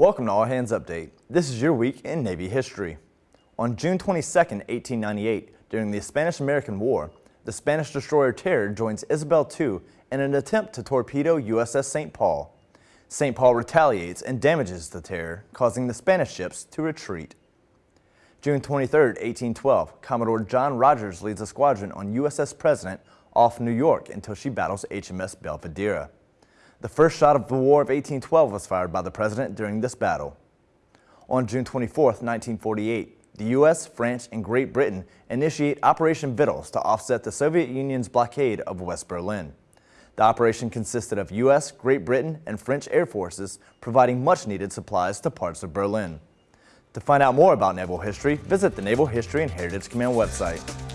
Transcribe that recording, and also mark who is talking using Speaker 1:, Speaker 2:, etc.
Speaker 1: Welcome to All Hands Update. This is your week in Navy history. On June 22, 1898, during the Spanish-American War, the Spanish destroyer Terror joins Isabel II in an attempt to torpedo USS St. Paul. St. Paul retaliates and damages the Terror, causing the Spanish ships to retreat. June 23, 1812, Commodore John Rodgers leads a squadron on USS President off New York until she battles HMS Belvidera. The first shot of the War of 1812 was fired by the President during this battle. On June 24, 1948, the U.S., France, and Great Britain initiate Operation Vittles to offset the Soviet Union's blockade of West Berlin. The operation consisted of U.S., Great Britain, and French air forces providing much-needed supplies to parts of Berlin. To find out more about naval history, visit the Naval History and Heritage Command website.